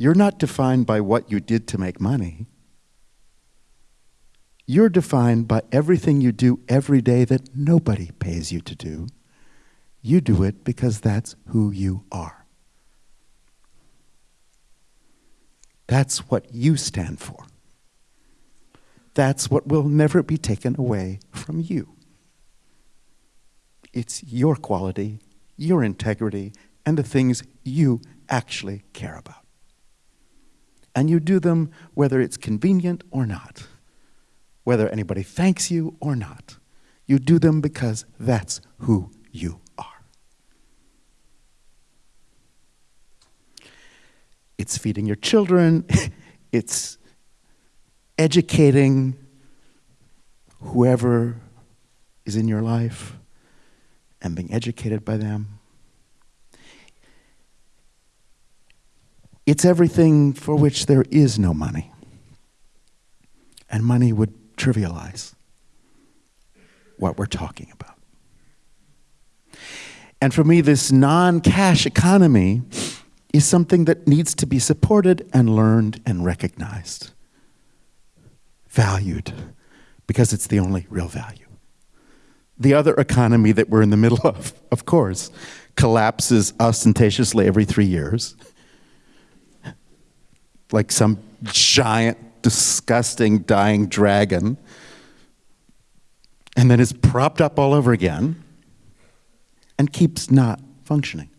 You're not defined by what you did to make money. You're defined by everything you do every day that nobody pays you to do. You do it because that's who you are. That's what you stand for. That's what will never be taken away from you. It's your quality, your integrity, and the things you actually care about. And you do them whether it's convenient or not whether anybody thanks you or not. You do them because that's who you are. It's feeding your children, it's educating whoever is in your life and being educated by them. It's everything for which there is no money. And money would trivialize what we're talking about. And for me, this non cash economy is something that needs to be supported and learned and recognized, valued, because it's the only real value. The other economy that we're in the middle of, of course, collapses ostentatiously every three years, like some giant disgusting dying dragon and then is propped up all over again and keeps not functioning.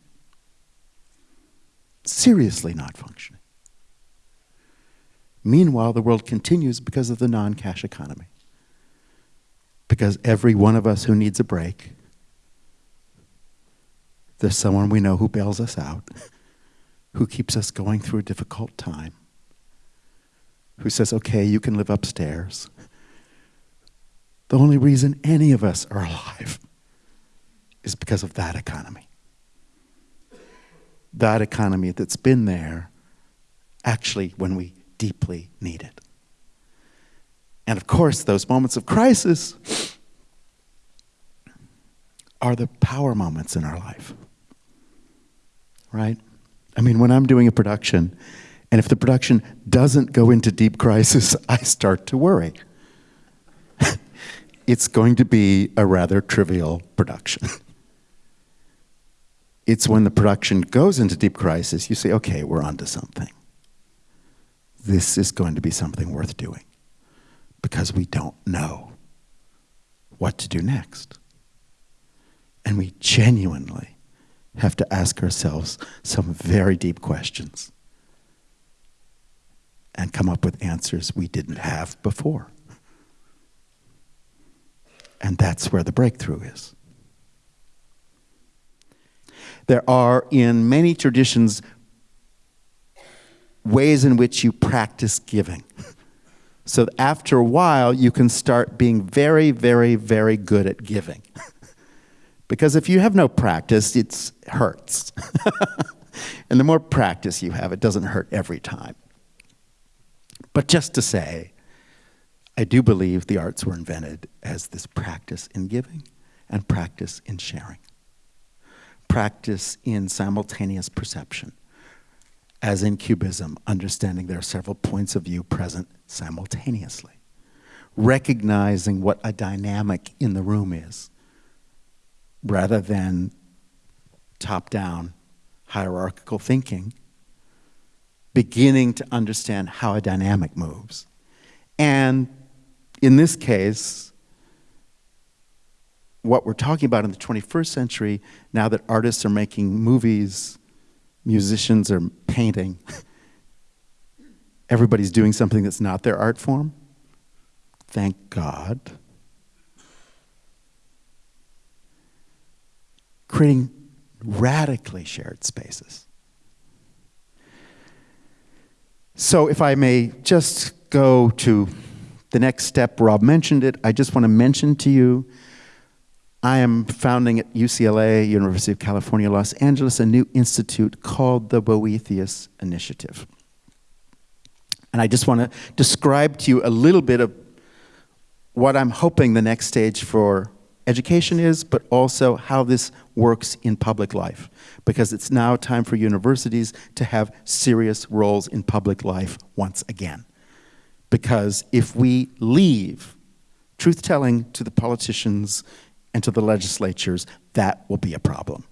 Seriously not functioning. Meanwhile, the world continues because of the non cash economy. Because every one of us who needs a break, there's someone we know who bails us out, who keeps us going through a difficult time who says, okay, you can live upstairs. The only reason any of us are alive is because of that economy. That economy that's been there actually when we deeply need it. And of course, those moments of crisis are the power moments in our life. Right? I mean, when I'm doing a production and if the production doesn't go into deep crisis, I start to worry. it's going to be a rather trivial production. it's when the production goes into deep crisis, you say, okay, we're onto something. This is going to be something worth doing because we don't know what to do next. And we genuinely have to ask ourselves some very deep questions and come up with answers we didn't have before. And that's where the breakthrough is. There are, in many traditions, ways in which you practice giving. So after a while, you can start being very, very, very good at giving. because if you have no practice, it hurts. and the more practice you have, it doesn't hurt every time. But just to say, I do believe the arts were invented as this practice in giving and practice in sharing, practice in simultaneous perception, as in Cubism, understanding there are several points of view present simultaneously, recognizing what a dynamic in the room is, rather than top down hierarchical thinking beginning to understand how a dynamic moves. And in this case, what we're talking about in the 21st century, now that artists are making movies, musicians are painting, everybody's doing something that's not their art form. Thank God. Creating radically shared spaces. So, if I may just go to the next step, Rob mentioned it. I just want to mention to you I am founding at UCLA, University of California, Los Angeles, a new institute called the Boethius Initiative. And I just want to describe to you a little bit of what I'm hoping the next stage for education is, but also how this works in public life. Because it's now time for universities to have serious roles in public life once again. Because if we leave truth telling to the politicians and to the legislatures, that will be a problem.